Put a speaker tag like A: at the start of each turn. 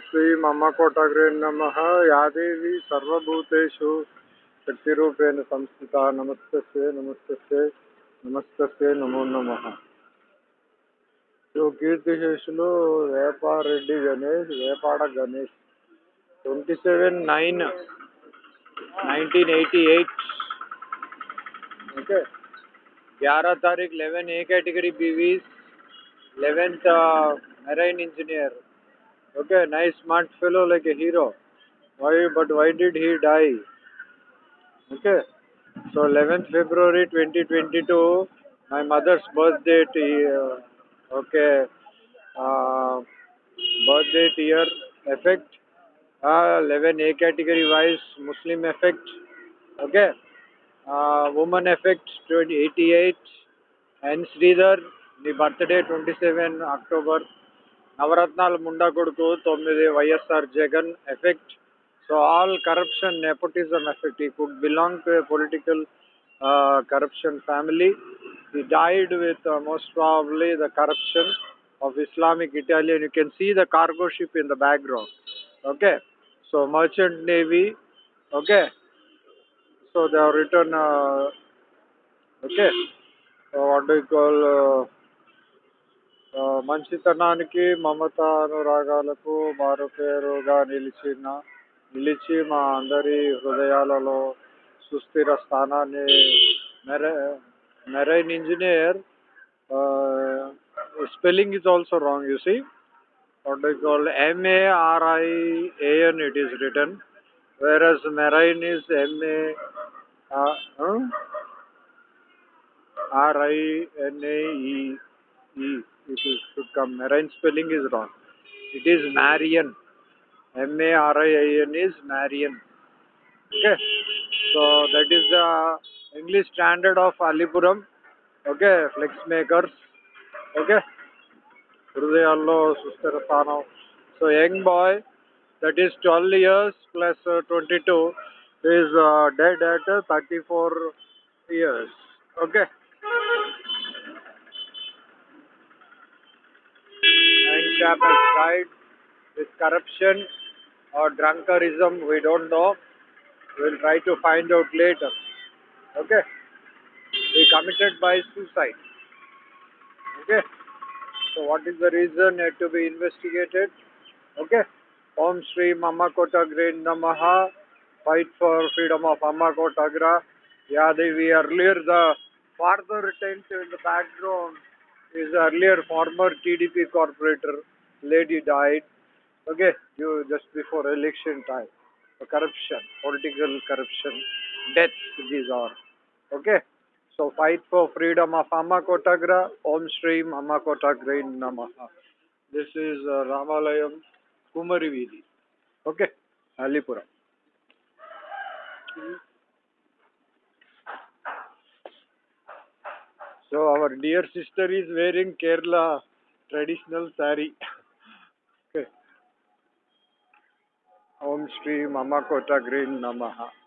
A: श्रीमम्मकोटग्रे नमः या देवी सर्वभूतेषु शक्तिरूपेण संस्थिता। नमस्तस्य नमस्तस्य नमस्त నమో నమ సో కీర్తిశేషులు వేపారెడ్డి Ganesh Vepada Ganesh twenty nine nine nineteen eighty eight okay ग्यारह तारीख 11 ए कैटेगरी, बीवीस। 11th marine engineer. Okay, nice smart fellow like a hero. Why? But why did he die? Okay. So 11th February 2022, my mother's birthday. Uh, okay. Uh, birthday year effect. Uh, 11A category wise Muslim effect. Okay. Uh, woman effect 88 and Sridhar the birthday 27 October నవరత్నాలు ముండా కొడుకు తొమ్మిది YSR Jagan effect so all corruption nepotism effect he could belong to a political corruption family he died with most probably the corruption of Islamic Italian. You can see the cargo ship in the background. Okay. So merchant navy. Okay. So they have written. Uh, okay. So what do you call? Uh, uh, మంచితనానికి మమత అనురాగాలకు మారుపేరుగా నిలిచిన నిలిచి మా అందరి హృదయాలలో సుస్థిర స్థానాన్ని marine engineer spelling is also wrong you see. What he called M A R I A N it is written where as marine is M A R I N A E E it is, should come. Marian spelling is wrong. It is Marian. M-A-R-I-A-N is Marian. Okay. So that is the English standard of Alipuram. Okay. Flex makers. Okay. Hrudayanlo, Sustarasano. So young boy that is 12 years plus, uh, 22 is uh, dead at uh, 34 has died with corruption or drunkerism we don't know. We'll try to find out later. Okay? He committed by suicide. Okay? So what is the reason yet to be investigated? Okay? Om shri mama kotagra namaha. Fight for freedom of amma kotagra yeah they, we earlier the father tent in the background is earlier former tdp corporator lady died okay you just before election time corruption political corruption deaths these are okay so fight for freedom of Amma Kotagra, Om Shri Amma Kotagra Namaha. This is uh, Ramalayam Kumari Vidi. Okay, Alipuram. So our dear sister is wearing Kerala traditional sari. ओम श्री मम कोटग्रीन नमः।